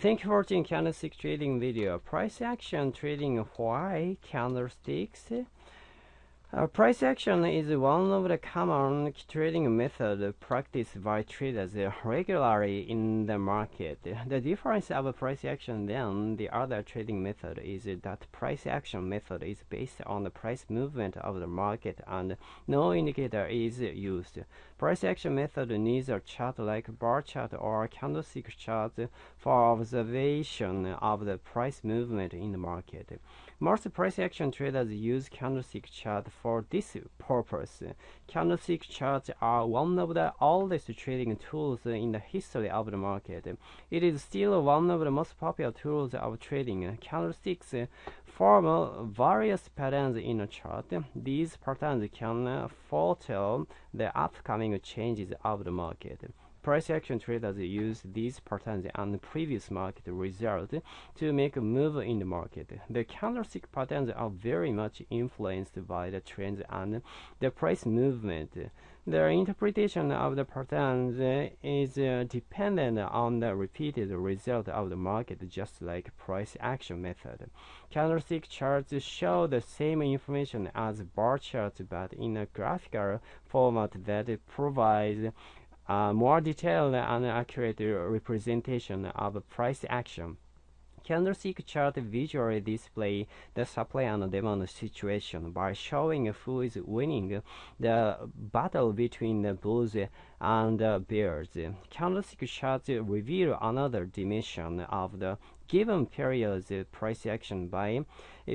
Thank you for watching candlestick trading video. Price action trading why candlesticks. Uh, price action is one of the common trading method practiced by traders regularly in the market. The difference of price action than the other trading method is that price action method is based on the price movement of the market and no indicator is used. Price action method needs a chart like bar chart or candlestick chart for observation of the price movement in the market. Most price action traders use candlestick chart for this purpose. Candlestick charts are one of the oldest trading tools in the history of the market. It is still one of the most popular tools of trading. Candlesticks form various patterns in a chart. These patterns can foretell the upcoming changes of the market. Price action traders use these patterns and previous market results to make a move in the market. The candlestick patterns are very much influenced by the trends and the price movement. The interpretation of the patterns is uh, dependent on the repeated result of the market, just like price action method. Candlestick charts show the same information as bar charts, but in a graphical format that provides Uh, more detailed and accurate representation of price action. Candlestick chart visually display the supply and demand situation by showing who is winning the battle between the bulls and the bears. Candlestick charts reveal another dimension of the given period's price action by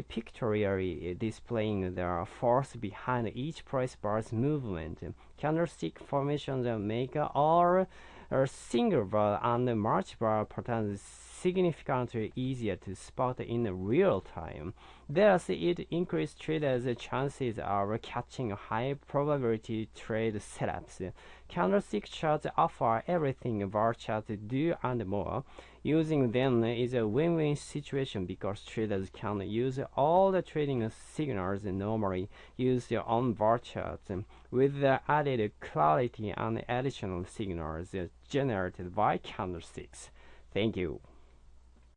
pictorially displaying the force behind each price bar's movement. Candlestick formations make all single bar and March bar patterns significantly easier to spot in real time. Thus, it increases traders' chances of catching high probability trade setups. Candlestick charts offer everything bar charts do and more. Using them is a win-win situation because traders can use all the trading signals normally used on bar charts with the added clarity and additional signals generated by candlesticks. Thank you.